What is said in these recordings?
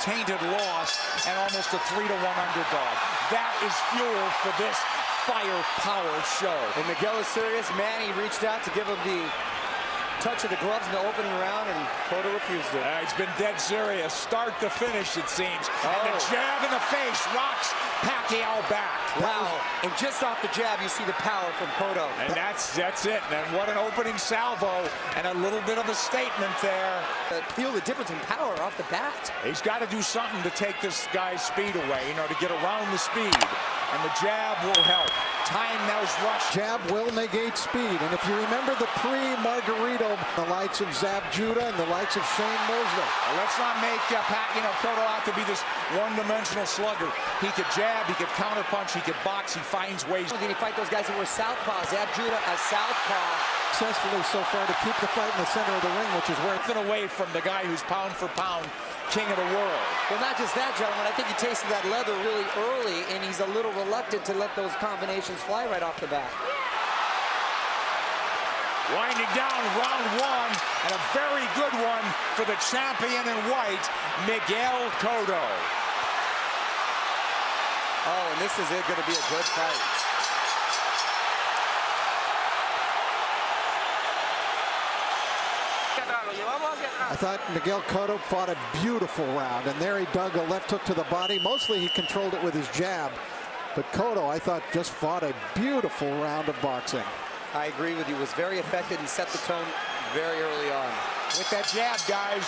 tainted loss and almost a three to one underdog. That is fuel for this firepower show. And Miguel is serious. Manny reached out to give him the touch of the gloves in the opening round, and Cotto refused it. Uh, he's been dead serious, start to finish, it seems. Oh. And the jab in the face rocks Pacquiao back. Wow. And just off the jab, you see the power from Cotto. And that's that's it. And what an opening salvo and a little bit of a statement there. Uh, feel the difference in power off the bat. He's got to do something to take this guy's speed away, you know, to get around the speed. And the jab will help. Time those rush. Jab will negate speed. And if you remember the pre-Margarito, the likes of Zab Judah and the likes of Shane Mosley. Well, let's not make uh, Pat, you know, Cotto out to be this one-dimensional slugger. He could jab, he could counterpunch, he could box, he finds ways. Did he fight those guys that were southpaws? Zab Judah a southpaw. Successfully so far to keep the fight in the center of the ring, which is where Nothing away from the guy who's pound for pound king of the world. Well, not just that, gentlemen. I think he tasted that leather really early, and he's a little reluctant to let those combinations fly right off the bat. Winding down round one, and a very good one for the champion in white, Miguel Cotto. Oh, and this is it going to be a good fight. I thought Miguel Cotto fought a beautiful round, and there he dug a left hook to the body. Mostly he controlled it with his jab, but Cotto, I thought, just fought a beautiful round of boxing. I agree with you. Was very effective and set the tone very early on. With that jab, guys.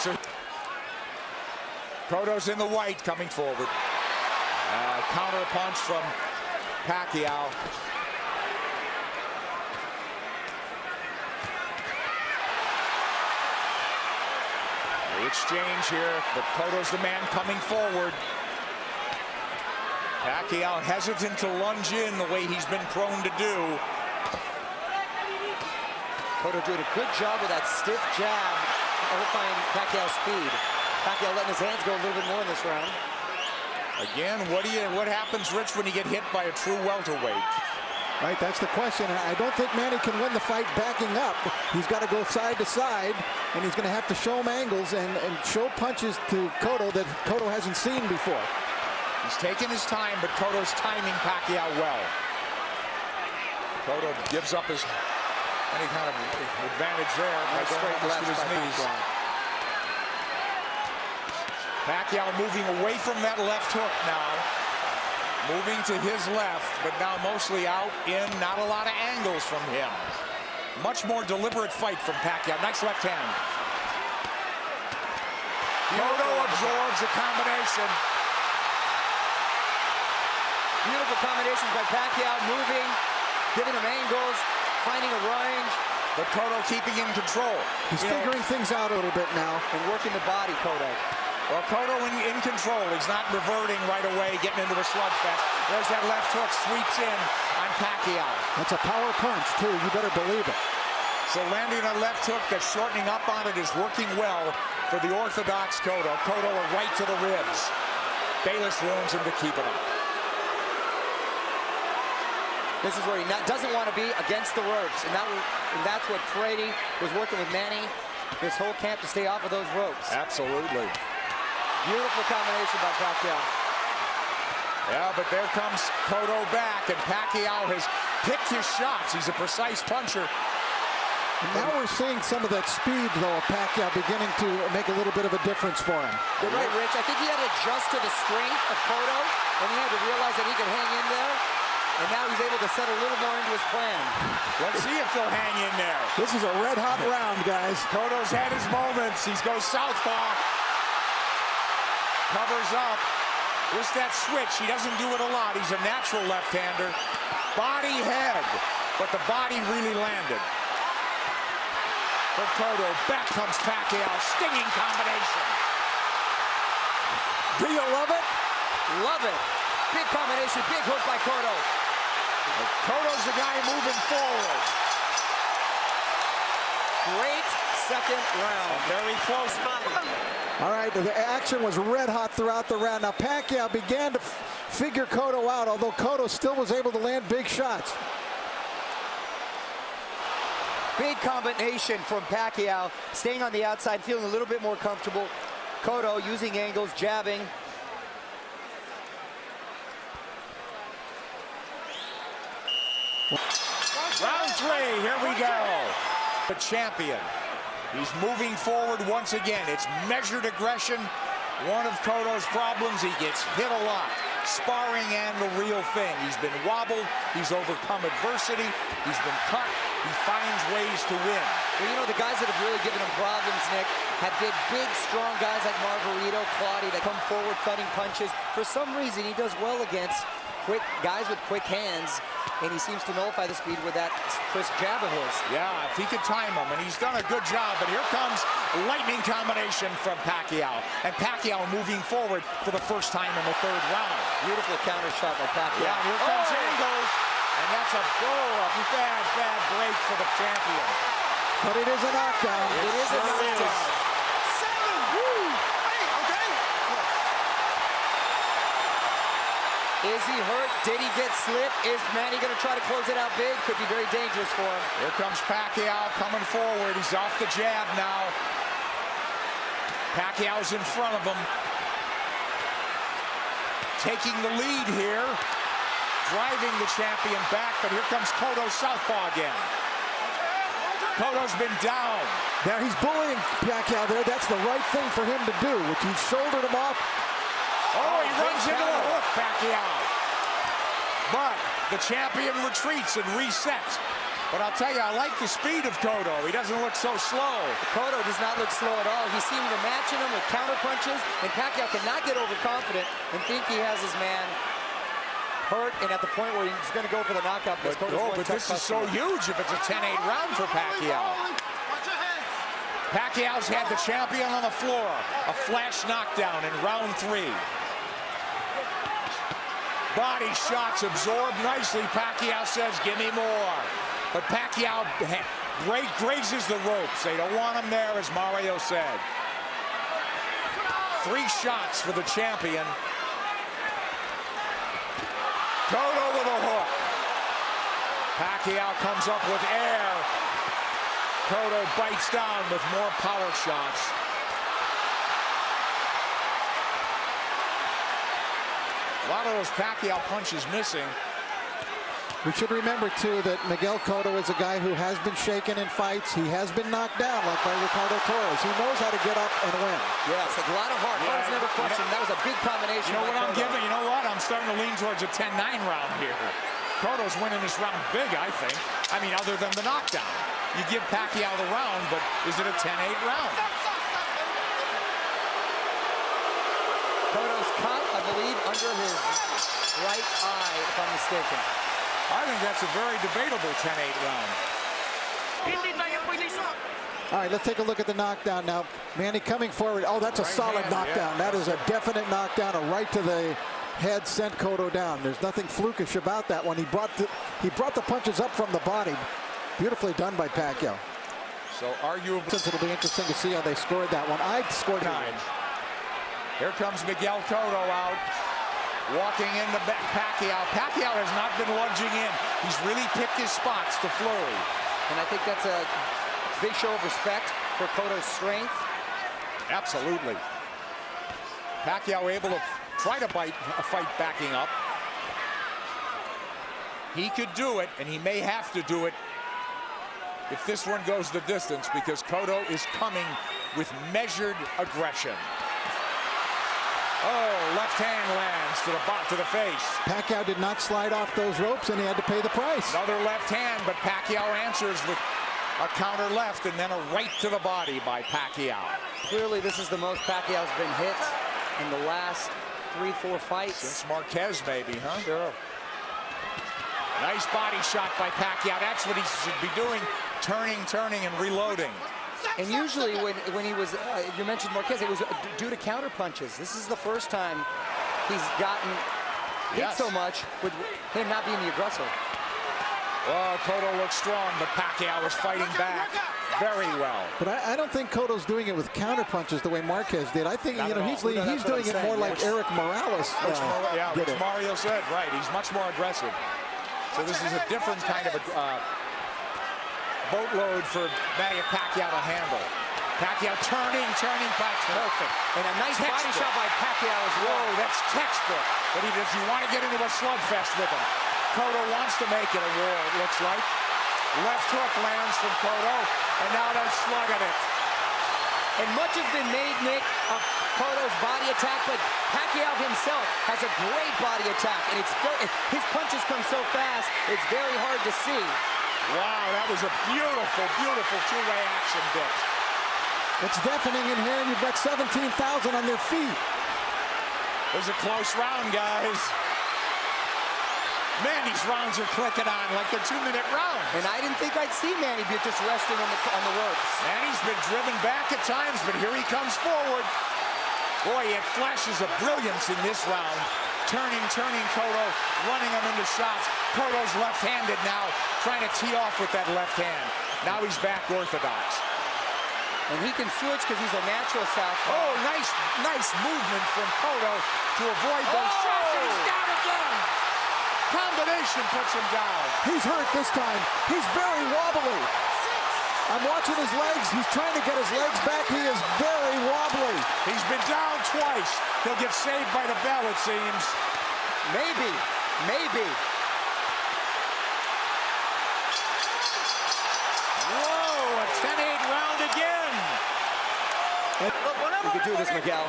Cotto's in the white coming forward. Uh, counter punch from Pacquiao. The exchange here, but Cotto's the man coming forward. Pacquiao hesitant to lunge in the way he's been prone to do. Cotto doing a good job with that stiff jab, overflying Pacquiao's speed. Pacquiao letting his hands go a little bit more in this round. Again, what do you what happens, Rich, when you get hit by a true welterweight? Right, that's the question. I don't think Manny can win the fight backing up. He's got to go side to side, and he's going to have to show him angles and, and show punches to Cotto that Cotto hasn't seen before. He's taking his time, but Cotto's timing Pacquiao well. Cotto gives up his any kind of advantage there by straight left to his knees. Pacquiao. Pacquiao moving away from that left hook now. Moving to his left, but now mostly out in not a lot of angles from him. Much more deliberate fight from Pacquiao. Nice left hand. Cotto absorbs the combination. Beautiful combinations by Pacquiao, moving, giving him angles, finding a range. But Cotto keeping in control. He's You know, figuring things out a little bit now. and working the body, Cotto. Well, Cotto in, in control. He's not reverting right away, getting into a slugfest. There's that left hook, sweeps in on Pacquiao. That's a power punch, too. You better believe it. So landing a left hook that's shortening up on it is working well for the orthodox Cotto. Cotto a right to the ribs. Bayless warns him to keep it up. This is where he not, doesn't want to be against the ropes, and, that, and that's what Freddie was working with Manny this whole camp to stay off of those ropes. Absolutely. Beautiful combination by Pacquiao. Yeah, but there comes Cotto back, and Pacquiao has picked his shots. He's a precise puncher. And now we're seeing some of that speed, though, of Pacquiao beginning to make a little bit of a difference for him. You're right, Rich. I think he had to adjust to the strength of Cotto, and he had to realize that he could hang in there. And now he's able to set a little more into his plan. Let's see if he'll hang in there. This is a red-hot round, guys. Cotto's had his moments. He goes southpaw. Covers up. Just that switch. He doesn't do it a lot. He's a natural left-hander. Body head. But the body really landed. For Cotto. Back comes Pacquiao. Stinging combination. Do you love it? Love it. Big combination, big hook by Cotto. Cotto's the guy moving forward. Great second round. A very close fight. All right, the action was red hot throughout the round. Now Pacquiao began to figure Cotto out, although Cotto still was able to land big shots. Big combination from Pacquiao, staying on the outside, feeling a little bit more comfortable. Cotto using angles, jabbing. Round three, here we go. The champion. He's moving forward once again. It's measured aggression. One of Cotto's problems, he gets hit a lot. Sparring and the real thing. He's been wobbled. He's overcome adversity. He's been cut. He finds ways to win. Well, you know, the guys that have really given him problems, Nick, have been big, strong guys like Margarito, Claudio that come forward cutting punches. For some reason, he does well against quick guys with quick hands, and he seems to nullify the speed with that crisp jab of his. Yeah, if he could time him, and he's done a good job. But here comes lightning combination from Pacquiao. And Pacquiao moving forward for the first time in the third round. Beautiful counter shot by Pacquiao. Yeah, here comes oh! Angles. And that's a a bad, bad break for the champion. But it is a knockdown. It, it is sure a knockdown. Is. Is he hurt? Did he get slipped? Is Manny going to try to close it out big? Could be very dangerous for him. Here comes Pacquiao coming forward. He's off the jab now. Pacquiao's in front of him. Taking the lead here. Driving the champion back, but here comes Cotto Southpaw again. Cotto's been down. Now he's bullying Pacquiao there. That's the right thing for him to do, which he shouldered him off Oh, he oh, runs into the hook, Pacquiao. But the champion retreats and resets. But I'll tell you, I like the speed of Cotto. He doesn't look so slow. Cotto does not look slow at all. He seemed to match him with counter punches, and Pacquiao cannot get overconfident and think he has his man hurt and at the point where he's going to go for the knockout. But, oh, but this is so huge if it's a 10-8 round for Pacquiao. Pacquiao's had the champion on the floor. A flash knockdown in round three. Body shots absorbed nicely. Pacquiao says, give me more. But Pacquiao great grazes the ropes. They don't want him there, as Mario said. Three shots for the champion. Cotto with a hook. Pacquiao comes up with air. Cotto bites down with more power shots. Lot of those Pacquiao punches missing. We should remember, too, that Miguel Cotto is a guy who has been shaken in fights. He has been knocked down, like by Ricardo Torres. He knows how to get up and win. Yes, a lot of heart. Yeah, Heart's never questioned. That was a big combination. You know what Cotto. I'm giving? You know what? I'm starting to lean towards a 10-9 round here. Cotto's winning this round big, I think. I mean, other than the knockdown. You give Pacquiao the round, but is it a 10-8 round? Cotto's caught, I believe, under his right eye, if I'm mistaken. I think that's a very debatable 10-8 round. All right, let's take a look at the knockdown now. Manny coming forward. Oh, that's a right solid hand, knockdown. Yeah. That is a definite knockdown, a right to the head sent Cotto down. There's nothing flukish about that one. He brought the, he brought the punches up from the body. Beautifully done by Pacquiao. So arguably, Since it'll be interesting to see how they scored that one. I scored nine. Here comes Miguel Cotto out. Walking into Pacquiao. Pacquiao has not been lunging in. He's really picked his spots to flurry. And I think that's a big show of respect for Cotto's strength. Absolutely. Pacquiao able to try to bite a fight backing up. He could do it, and he may have to do it if this one goes the distance because Cotto is coming with measured aggression. Oh, left hand lands to the bot to the face. Pacquiao did not slide off those ropes, and he had to pay the price. Another left hand, but Pacquiao answers with a counter left and then a right to the body by Pacquiao. Clearly, this is the most Pacquiao's been hit in the last three, four fights. Since Marquez, maybe, huh? Sure. Nice body shot by Pacquiao. That's what he should be doing, turning, turning, and reloading. And usually when, when he was, uh, you mentioned Marquez, it was due to counter punches. This is the first time he's gotten hit yes. so much with him not being the aggressor. Well, Cotto looks strong, but Pacquiao is fighting back very well. But I, I, don't think Cotto's doing it with counter punches the way Marquez did. I think, not you know, he's, no, he's doing it more like Erik Morales uh, Yeah, which Mario said, right. He's much more aggressive. So this is a different kind of a, uh, boatload for Manny Pacquiao to handle. Pacquiao turning, turning, back. Perfect. And a nice body shot by Pacquiao as well. Whoa, that's textbook. But he does you want to get into a slugfest with him. Cotto wants to make it a war, it looks like. Left hook lands from Cotto, and now they're slugging it. And much has been made, Nick, of Cotto's body attack, but Pacquiao himself has a great body attack, and it's his punches come so fast, it's very hard to see. Wow, that was a beautiful, beautiful two-way action bit. It's deafening in here, and you've got 17,000 on their feet. It was a close round, guys. Man, these rounds are clicking on like they're two-minute rounds. And I didn't think I'd see Manny be just resting on the, on the ropes. Manny's been driven back at times, but here he comes forward. Boy, it flashes of brilliance in this round. Turning, turning Cotto, running him into shots. Cotto's left-handed now, trying to tee off with that left hand. Now he's back orthodox. And he can switch because he's a natural southpaw. Oh, nice, nice movement from Cotto to avoid those Oh! shots. And he's down again. Combination puts him down. He's hurt this time. He's very wobbly. I'm watching his legs. He's trying to get his legs back. He is very wobbly. He's been down twice. He'll get saved by the bell, it seems. Maybe, maybe. Whoa, a 10-8 round again. You could do this, Miguel.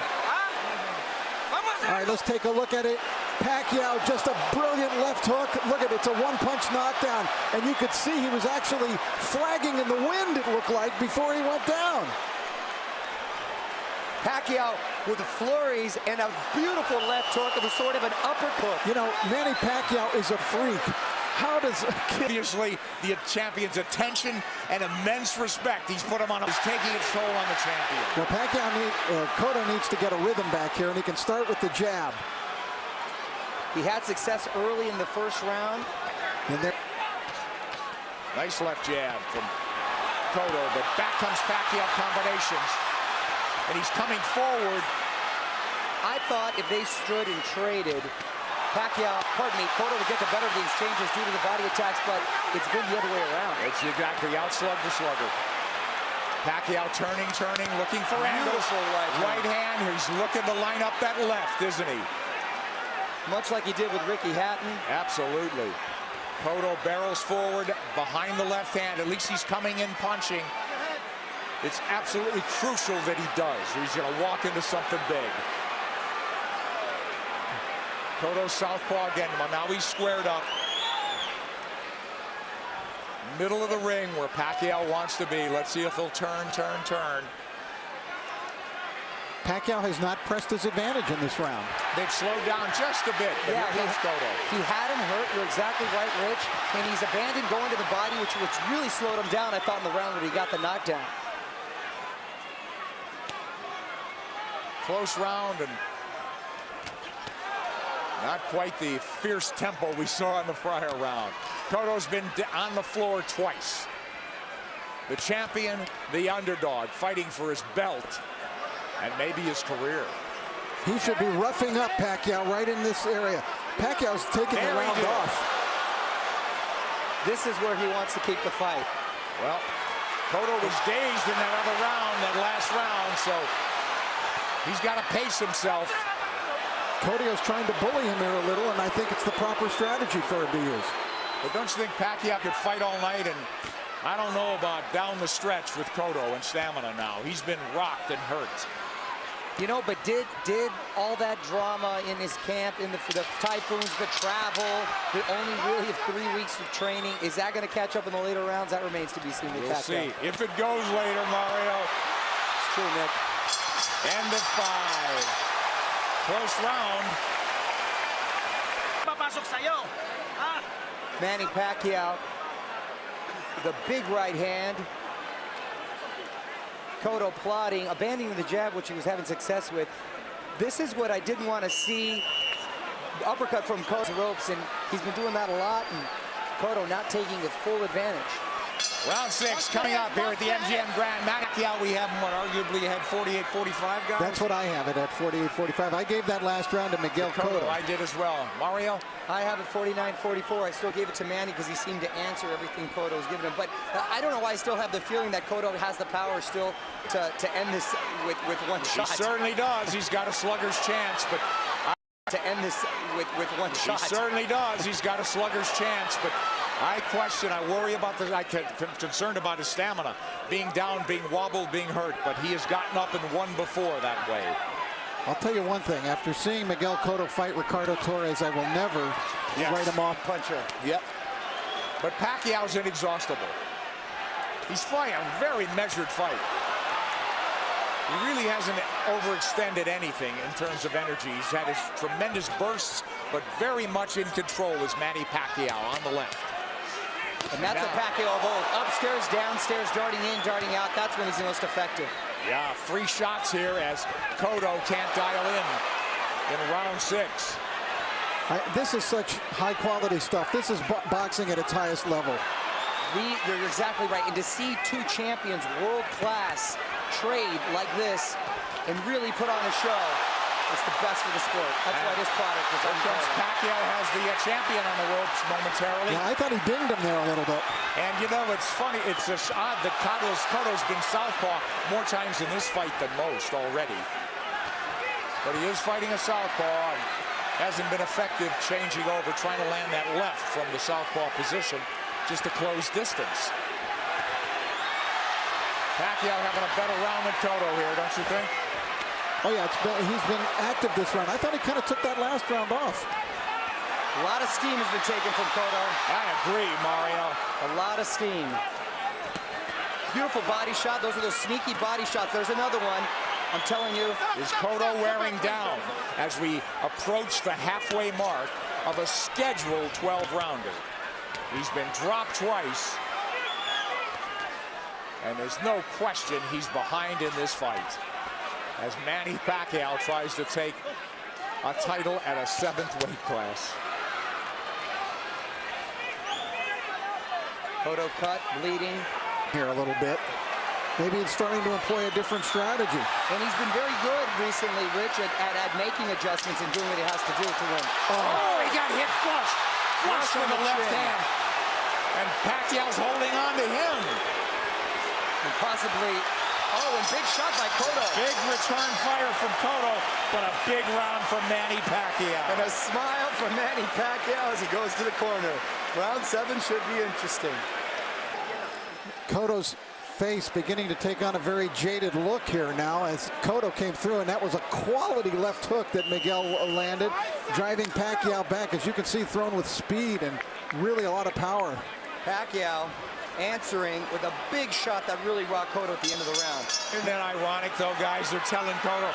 All right, let's take a look at it. Pacquiao, just a brilliant left hook. Look at it, it's a one-punch knockdown. And you could see he was actually flagging in the wind, it looked like, before he went down. Pacquiao with the flurries and a beautiful left hook. of a sort of an uppercut. You know, Manny Pacquiao is a freak. How does a kid... Obviously, the champion's attention and immense respect he's put him on is taking its toll on the champion. Now, Pacquiao, need, uh, Cotto needs to get a rhythm back here, and he can start with the jab. He had success early in the first round. And there, Nice left jab from Cotto, but back comes Pacquiao combinations. And he's coming forward. I thought if they stood and traded, Pacquiao, pardon me, Cotto would get the better of these exchanges due to the body attacks, but it's been the other way around. It's exactly outslug the slugger. Pacquiao turning, turning, looking for angles. Beautiful right. Right hand. He's looking to line up that left, isn't he? Much like he did with Ricky Hatton. Absolutely. Cotto barrels forward behind the left hand. At least he's coming in punching. It's absolutely crucial that he does. He's going to walk into something big. Cotto southpaw again. Now he's squared up. Middle of the ring where Pacquiao wants to be. Let's see if he'll turn, turn, turn. Pacquiao has not pressed his advantage in this round. They've slowed down just a bit. But Yeah, here comes he- Cotto. He had him hurt, you're exactly right, Rich. And he's abandoned going to the body, which, which really slowed him down, I thought, in the round when he got the knockdown. Close round and not quite the fierce tempo we saw in the prior round. Cotto's been on the floor twice. The champion, the underdog, fighting for his belt and maybe his career. He should be roughing up Pacquiao right in this area. Pacquiao's taking There the round off. This is where he wants to keep the fight. Well, Cotto was dazed in that other round, that last round, so he's got to pace himself. Cotto's trying to bully him here a little, and I think it's the proper strategy for him to use. But don't you think Pacquiao could fight all night? And I don't know about down the stretch with Cotto and stamina now. He's been rocked and hurt. You know, but did did all that drama in his camp, in the, the typhoons, the travel, the only really three weeks of training, is that going to catch up in the later rounds? That remains to be seen We'll see. If it goes later, Mario, It's true, Nick. end of five. Close round. Papasok sa'yo. Ha? Manny Pacquiao, the big right hand. Cotto plotting, abandoning the jab, which he was having success with. This is what I didn't want to see. The uppercut from Cotto's ropes, and he's been doing that a lot, and Cotto not taking the full advantage. Round six coming up here at the MGM Grand. Pacquiao, we have him, what, arguably had 48-45 guys? That's what I have it at 48-45. I gave that last round to Miguel Cotto. I did as well. Mario? I have it 49-44. I still gave it to Manny because he seemed to answer everything Cotto was giving him. But uh, I don't know why I still have the feeling that Cotto has the power still to, to end this with, with one shot. He certainly does. He's got a slugger's chance, but I to end this with, with one shot. He certainly does. He's got a slugger's chance, but I question, I worry about the, I'm concerned about his stamina. Being down, being wobbled, being hurt, but he has gotten up and won before that way. I'll tell you one thing. After seeing Miguel Cotto fight Ricardo Torres, I will never yes. write him off puncher. Yep. But Pacquiao's inexhaustible. He's fighting a very measured fight. He really hasn't overextended anything in terms of energy. He's had his tremendous bursts, but very much in control is Manny Pacquiao on the left. And that's a Pacquiao of old. Upstairs, downstairs, darting in, darting out. That's when he's the most effective. Yeah, three shots here as Cotto can't dial in in round six. I, this is such high quality stuff. This is bo boxing at its highest level. We, you're exactly right. And to see two champions, world class, trade like this and really put on a show, it's the best for the sport. That's and why this product is comes Pacquiao has the uh, champion on the ropes momentarily. Yeah, I thought he dinged him there a little bit. And you know, it's funny. It's just odd that Cotto's, Cotto's been southpaw more times in this fight than most already. But he is fighting a southpaw and hasn't been effective changing over, trying to land that left from the southpaw position just to close distance. Pacquiao having a better round than Cotto here, don't you think? Oh, yeah, been, he's been active this round. I thought he kind of took that last round off. A lot of steam has been taken from Cotto. I agree, Mario. A lot of steam. Beautiful body shot. Those are those sneaky body shots. There's another one. I'm telling you. Is Cotto wearing down as we approach the halfway mark of a scheduled 12-rounder? He's been dropped twice. And there's no question he's behind in this fight as Manny Pacquiao tries to take a title at a seventh weight class. Cotto cut, bleeding. Here a little bit. Maybe he's starting to employ a different strategy. And he's been very good recently, Rich, at, at, at making adjustments and doing what he has to do to win. Oh, oh he got hit flush. Flush with the left chin. hand. And Pacquiao's holding on to him. And possibly Oh, and big shot by Cotto. Big return fire from Cotto, but a big round from Manny Pacquiao. And a smile from Manny Pacquiao as he goes to the corner. Round seven should be interesting. Cotto's face beginning to take on a very jaded look here now as Cotto came through, and that was a quality left hook that Miguel landed, driving Pacquiao back, as you can see, thrown with speed and really a lot of power. Pacquiao answering with a big shot that really rocked Cotto at the end of the round. Isn't that ironic, though, guys? They're telling Cotto,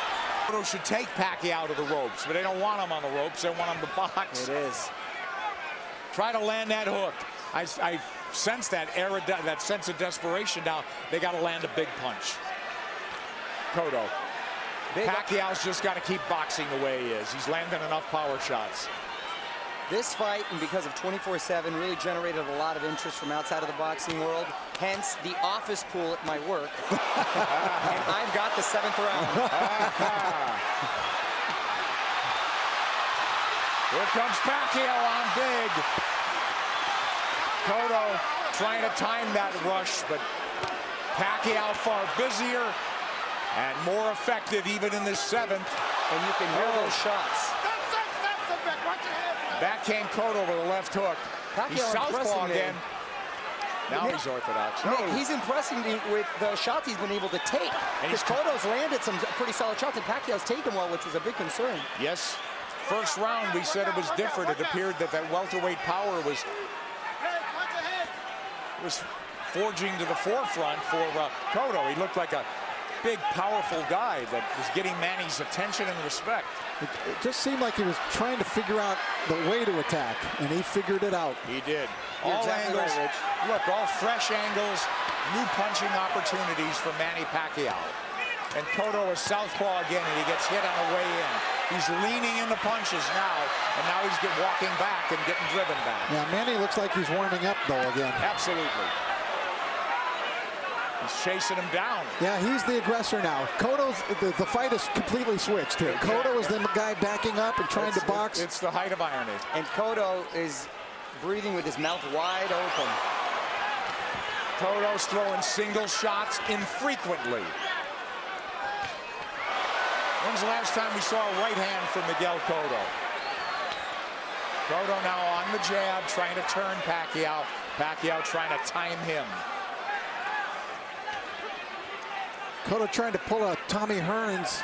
Cotto should take Pacquiao to the ropes, but they don't want him on the ropes. They want him to box. It is. Try to land that hook. I, I sense that era, that sense of desperation now. They got to land a big punch. Cotto. Big Pacquiao's just got to keep boxing the way he is. He's landing enough power shots. This fight, and because of 24-7, really generated a lot of interest from outside of the boxing world. Hence, the office pool at my work. and I've got the seventh round. Here comes Pacquiao on big. Cotto trying to time that rush, but Pacquiao far busier and more effective even in the seventh. And you can hear oh. those shots. Back came Cotto with a left hook. Pacquiao he's southpaw again. Now he's orthodox. Nick, he's impressing me with the shots he's been able to take. Because Cotto's landed some pretty solid shots, and Pacquiao's taken well, which was a big concern. Yes. First round, we said it was different. It appeared that that welterweight power was was forging to the forefront for uh, Cotto. He looked like a big, powerful guy that was getting Manny's attention and respect. It, it, just seemed like he was trying to figure out the way to attack, and he figured it out. He did. You're all exactly angles, right, look, all fresh angles, new punching opportunities for Manny Pacquiao. And Cotto is southpaw again, and he gets hit on the way in. He's leaning into punches now, and now he's get, walking back and getting driven back. Yeah, Manny looks like he's warming up, though, again. Absolutely. He's chasing him down. Yeah, he's the aggressor now. Cotto's the, the fight is completely switched here. Cotto is the guy backing up and trying It's- to box. It's the height of irony. And Cotto is breathing with his mouth wide open. Cotto's throwing single shots infrequently. When's the last time we saw a right hand from Miguel Cotto? Cotto now on the jab, trying to turn Pacquiao. Pacquiao trying to time him. Cotto trying to pull a Tommy Hearns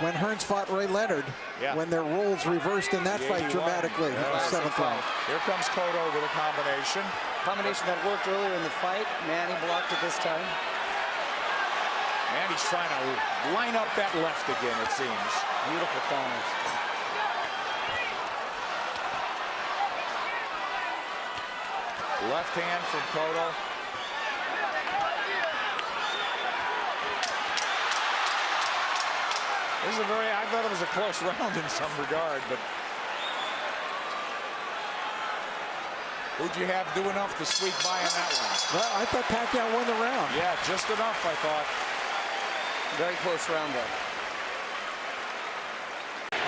when Hearns fought Ray Leonard. Yeah. When their roles reversed in that fight dramatically in Yeah, the that's a seventh round. Here comes Cotto with a combination. Combination that worked earlier in the fight. Manny blocked it this time. Manny's trying to line up that left again, it seems. Beautiful counters. Left hand from Cotto. This is a very, I thought it was a close round in some regard, but who'd you have do enough to squeak by in that one? Well, I thought Pacquiao won the round. Yeah, just enough, I thought. Very close round though.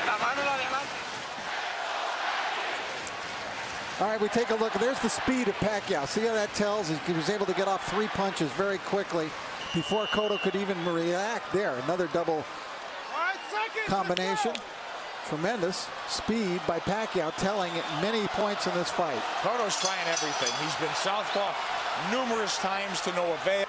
La mano la de adelante. All right, we take a look. There's the speed of Pacquiao. See how that tells? He was able to get off three punches very quickly before Cotto could even react. There, another double Five seconds. Combination. Tremendous speed by Pacquiao, telling at many points in this fight. Cotto's trying everything. He's been southpaw numerous times to no avail.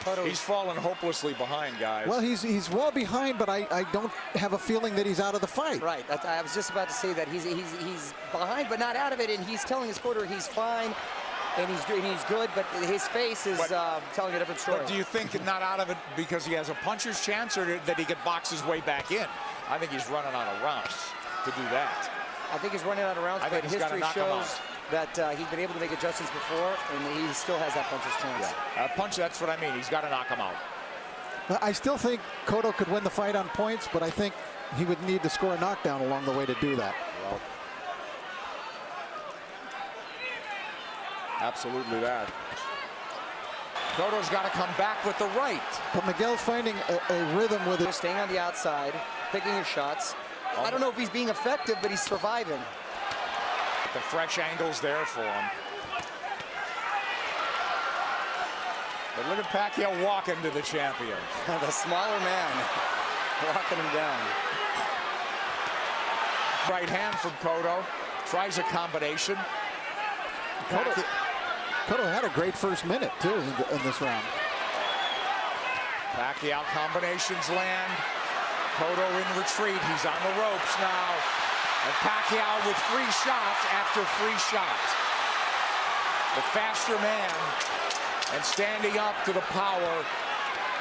Cotto He's fallen hopelessly behind, guys. Well, he's he's well behind, but I, I don't have a feeling that he's out of the fight. Right. That's, I was just about to say that he's he's he's behind, but not out of it, and he's telling his quarter he's fine, and he's and he's good, but his face is But- uh, telling a different story. But do you think not out of it because he has a puncher's chance or that he could box his way back in? I think he's running out of rounds to do that. I think he's running out of rounds, I but think history shows that uh, he's been able to make adjustments before, and he still has that puncher's chance. Uh, punch, that's what I mean. He's got to knock him out. But I still think Cotto could win the fight on points, but I think he would need to score a knockdown along the way to do that. Well, absolutely that. Cotto's got to come back with the right. But Miguel's finding a, a rhythm with He's it. staying on the outside, picking his shots. I don't know if he's being effective, but he's surviving. The fresh angles there for him. But look at Pacquiao walking to the champion. the smaller man walking him down. Right hand from Cotto. Tries a combination. Cotto, Cotto had a great first minute, too, in, in this round. Pacquiao combinations land. Cotto in retreat. He's on the ropes now. And Pacquiao with free shots after free shots. The faster man and standing up to the power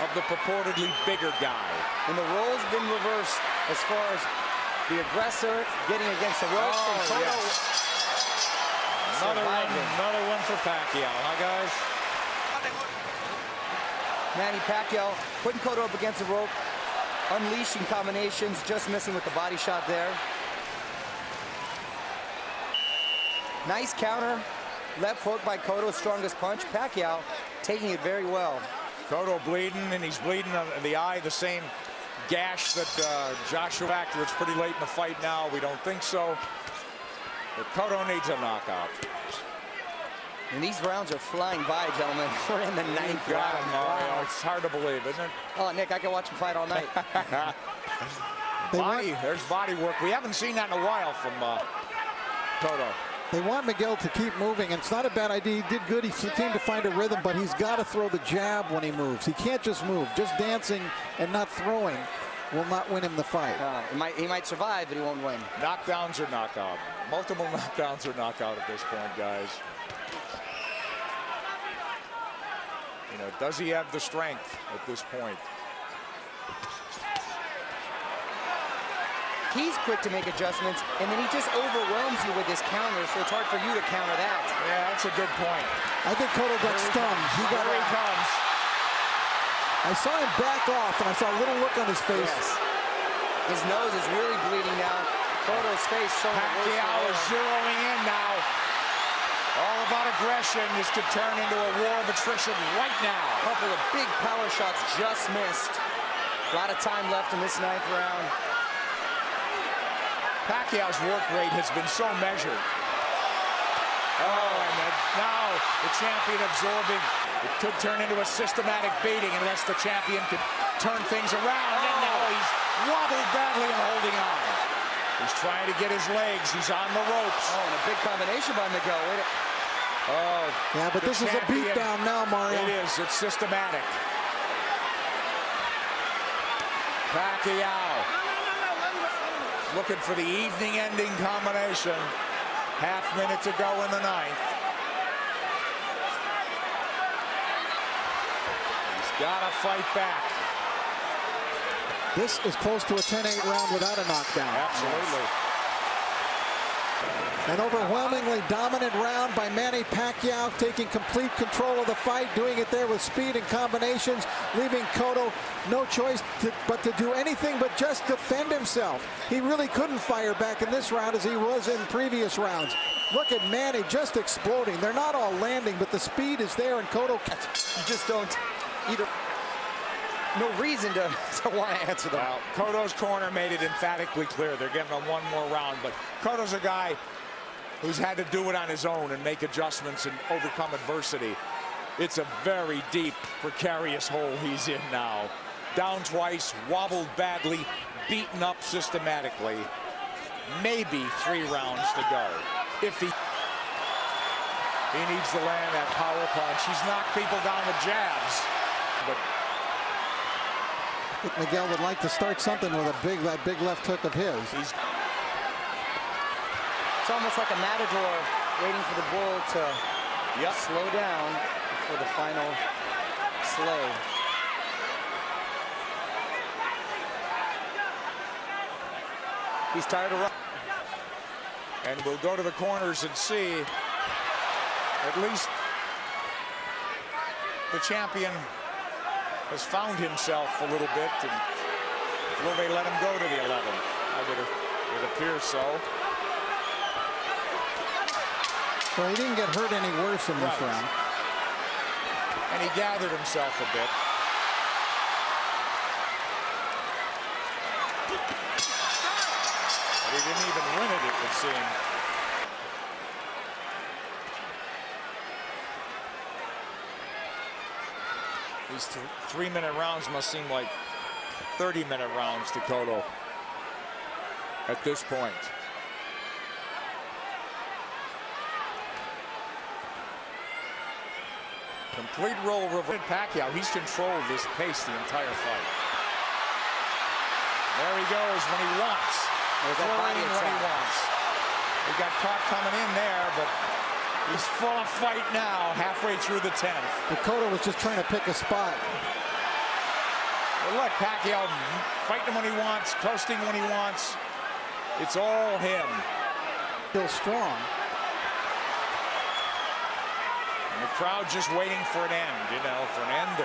of the purportedly bigger guy. And the role's been reversed as far as the aggressor getting against the ropes. Oh, and Cotto yes. Another one, another one for Pacquiao, huh, guys? Manny Pacquiao putting Cotto up against the rope, unleashing combinations, just missing with the body shot there. Nice counter, left hook by Cotto, strongest punch. Pacquiao taking it very well. Cotto bleeding, and he's bleeding in the eye, the same gash that uh, Joshua Factor. It's pretty late in the fight now. We don't think so. But Cotto needs a knockout. And these rounds are flying by, gentlemen. We're in the ninth round. him, Mario. Wow. It's hard to believe, isn't it? Oh, Nick, I can watch him fight all night. Body, want, there's body work. We haven't seen that in a while from uh, Cotto. they want Miguel to keep moving, and it's not a bad idea. He did good. He seemed to find a rhythm, but he's got to throw the jab when he moves. He can't just move. Just dancing and not throwing will not win him the fight. Uh, he, might, he might survive, but he won't win. Knockdowns or knockout. Multiple knockdowns or knockout at this point, guys. You know, does he have the strength at this point? He's quick to make adjustments, and then he just overwhelms you with his counter, so it's hard for you to counter that. Yeah, that's a good point. I think Cotto got stunned. He got, Here he comes. I saw him back off, and I saw a little look on his face. Yes. His nose is really bleeding now. Cotto's face showing the worst Pacquiao of is zeroing in now. All about aggression. This could turn into a war of attrition right now. couple of big power shots just missed. A lot of time left in this ninth round. Pacquiao's work rate has been so measured. Oh, and then now the champion absorbing. It could turn into a systematic beating unless the champion could turn things around. And now oh. he's wobbled badly and holding on. He's trying to get his legs. He's on the ropes. Oh, and a big combination by Miguel. Wait a- Oh, Yeah, but the this is a champion- beatdown now, Mario. It is. It's systematic. Pacquiao looking for the evening ending combination. Half minute to go in the ninth. He's got to fight back. This is close to a 10-8 round without a knockdown. Absolutely. An overwhelmingly dominant round by Manny Pacquiao, taking complete control of the fight, doing it there with speed and combinations, leaving Cotto no choice to, but to do anything but just defend himself. He really couldn't fire back in this round as he was in previous rounds. Look at Manny just exploding. They're not all landing, but the speed is there, and Cotto You just don't either. No reason to, to want to answer them. Well, Cotto's corner made it emphatically clear they're giving him one more round, but Cotto's a guy who's had to do it on his own and make adjustments and overcome adversity. It's a very deep, precarious hole he's in now. Down twice, wobbled badly, beaten up systematically. Maybe three rounds to go. If he he needs to land that power punch. He's knocked people down with jabs. But I think Miguel would like to start something with a big that big left hook of his. he's It's almost like a matador waiting for the bull to yep. slow down for the final slow. He's tired of running. And we'll go to the corners and see at least the champion has found himself a little bit. And will they let him go to the 11th? I would it appears so. Well, he didn't get hurt any worse in this Right. round. And he gathered himself a bit. But he didn't even win it, it would seem. These th three-minute rounds must seem like 30-minute rounds to Cotto at this point. Complete role reverse. Pacquiao, he's controlled this pace the entire fight. There he goes when he wants. There's that body when he attack. wants. He got caught coming in there, but he's full of fight now, halfway through the 10th. Dakota was just trying to pick a spot. Well, look, Pacquiao fighting when he wants, coasting when he wants. It's all him. Still strong. And the crowd just waiting for an end, you know, for an end.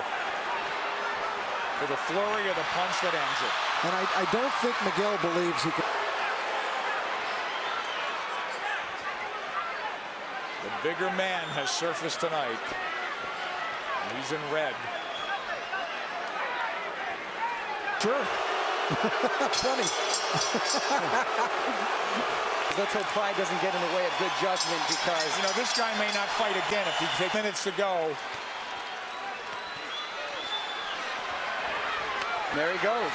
For the flurry or the punch that ends it. And I, I don't think Miguel believes he can. The bigger man has surfaced tonight. He's in red. Sure. Funny. Let's hope pride doesn't get in the way of good judgment because You know, this guy may not fight again if he takes minutes to go. there he goes.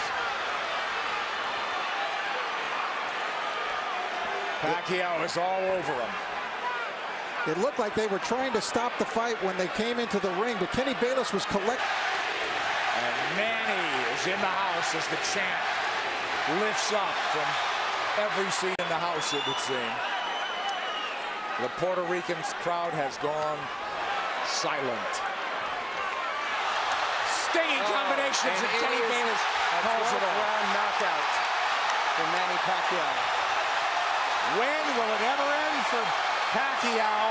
Pacquiao is all over him. It looked like they were trying to stop the fight when they came into the ring, but Kenny Bayless was collect. And Manny is in the house as the champ lifts up from every seat in the house, it would seem. The Puerto Rican crowd has gone silent. Stinging combinations, and and Kenny is Bayless calls it 12th off. round knockout for Manny Pacquiao. When will it ever end for Pacquiao?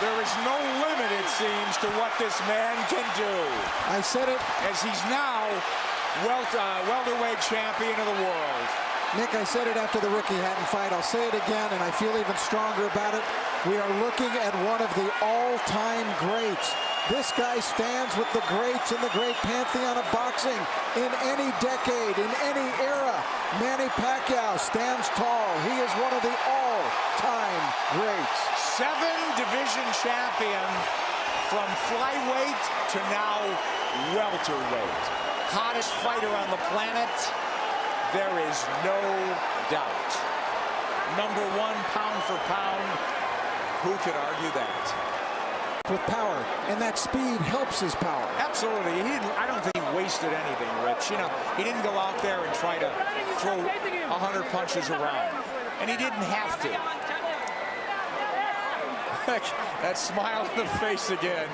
There is no limit, it seems, to what this man can do. I said it, As he's now welt, uh, welterweight champion of the world. Nick, I said it after the Ricky Hatton fight. I'll say it again, and I feel even stronger about it. We are looking at one of the all-time greats. This guy stands with the greats in the great pantheon of boxing in any decade, in any era. Manny Pacquiao stands tall. He is one of the all-time greats. Seven division champion from flyweight to now welterweight. Hottest fighter on the planet. There is no doubt. Number one pound for pound. Who could argue that? With power, and that speed helps his power. Absolutely. He didn't, I don't think he wasted anything, Rich. You know, he didn't go out there and try to throw 100 punches around. And he didn't have to. that smile on the face again.